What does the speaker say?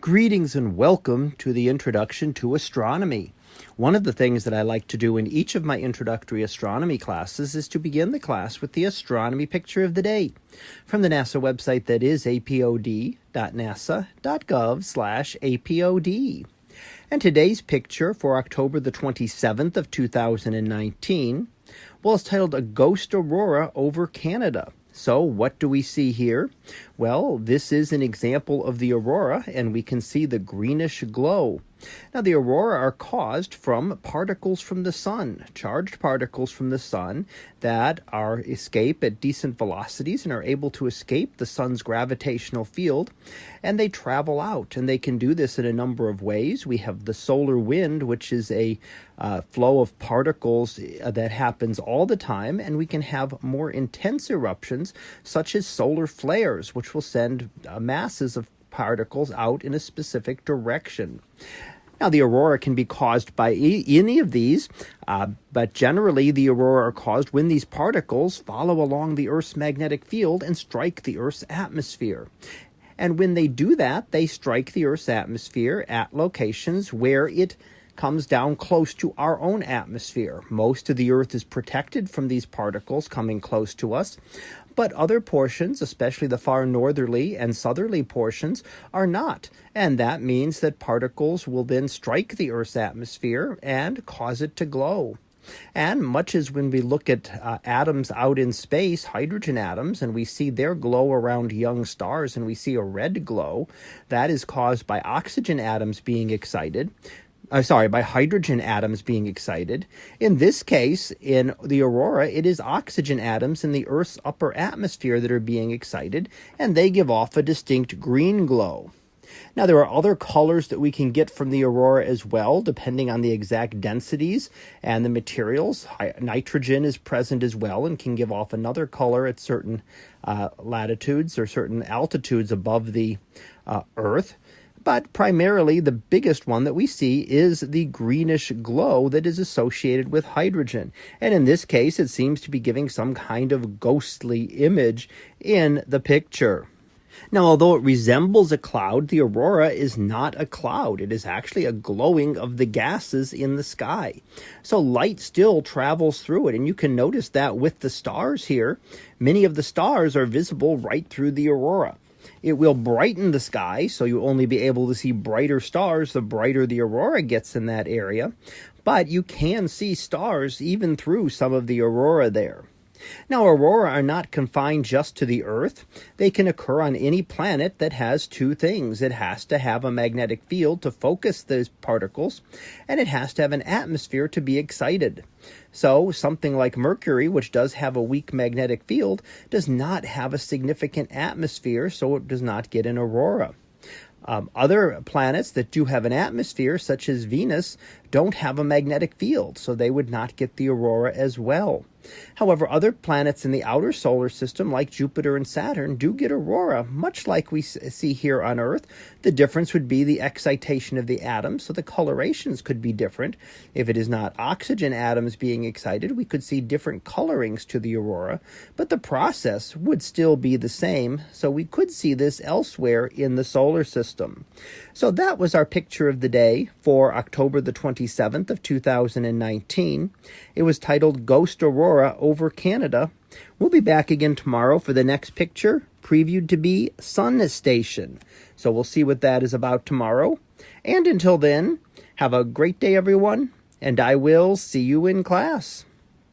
Greetings and welcome to the Introduction to Astronomy. One of the things that I like to do in each of my introductory astronomy classes is to begin the class with the astronomy picture of the day from the NASA website that is apod.nasa.gov slash apod. And today's picture for October the 27th of 2019 well, it's titled A Ghost Aurora Over Canada. So what do we see here? Well, this is an example of the aurora, and we can see the greenish glow. Now, the aurora are caused from particles from the sun, charged particles from the sun that are escape at decent velocities and are able to escape the sun's gravitational field, and they travel out. And they can do this in a number of ways. We have the solar wind, which is a uh, flow of particles uh, that happens all the time, and we can have more intense eruptions, such as solar flares, which will send uh, masses of particles out in a specific direction. Now, the aurora can be caused by any of these, uh, but generally the aurora are caused when these particles follow along the Earth's magnetic field and strike the Earth's atmosphere. And when they do that, they strike the Earth's atmosphere at locations where it comes down close to our own atmosphere. Most of the Earth is protected from these particles coming close to us, but other portions, especially the far northerly and southerly portions, are not. And that means that particles will then strike the Earth's atmosphere and cause it to glow. And much as when we look at uh, atoms out in space, hydrogen atoms, and we see their glow around young stars and we see a red glow, that is caused by oxygen atoms being excited uh, sorry, by hydrogen atoms being excited. In this case, in the aurora, it is oxygen atoms in the Earth's upper atmosphere that are being excited, and they give off a distinct green glow. Now, there are other colors that we can get from the aurora as well, depending on the exact densities and the materials. Nitrogen is present as well and can give off another color at certain uh, latitudes or certain altitudes above the uh, Earth. But primarily, the biggest one that we see is the greenish glow that is associated with hydrogen. And in this case, it seems to be giving some kind of ghostly image in the picture. Now, although it resembles a cloud, the aurora is not a cloud. It is actually a glowing of the gases in the sky. So light still travels through it. And you can notice that with the stars here, many of the stars are visible right through the aurora. It will brighten the sky, so you'll only be able to see brighter stars the brighter the aurora gets in that area. But you can see stars even through some of the aurora there. Now, aurora are not confined just to the Earth. They can occur on any planet that has two things. It has to have a magnetic field to focus those particles, and it has to have an atmosphere to be excited. So, something like Mercury, which does have a weak magnetic field, does not have a significant atmosphere, so it does not get an aurora. Um, other planets that do have an atmosphere, such as Venus, don't have a magnetic field, so they would not get the aurora as well. However, other planets in the outer solar system, like Jupiter and Saturn, do get aurora, much like we see here on Earth. The difference would be the excitation of the atoms, so the colorations could be different. If it is not oxygen atoms being excited, we could see different colorings to the aurora, but the process would still be the same, so we could see this elsewhere in the solar system. So that was our picture of the day for October the 27th of 2019. It was titled Ghost Aurora over Canada. We'll be back again tomorrow for the next picture, previewed to be Sun Station. So we'll see what that is about tomorrow. And until then, have a great day, everyone, and I will see you in class.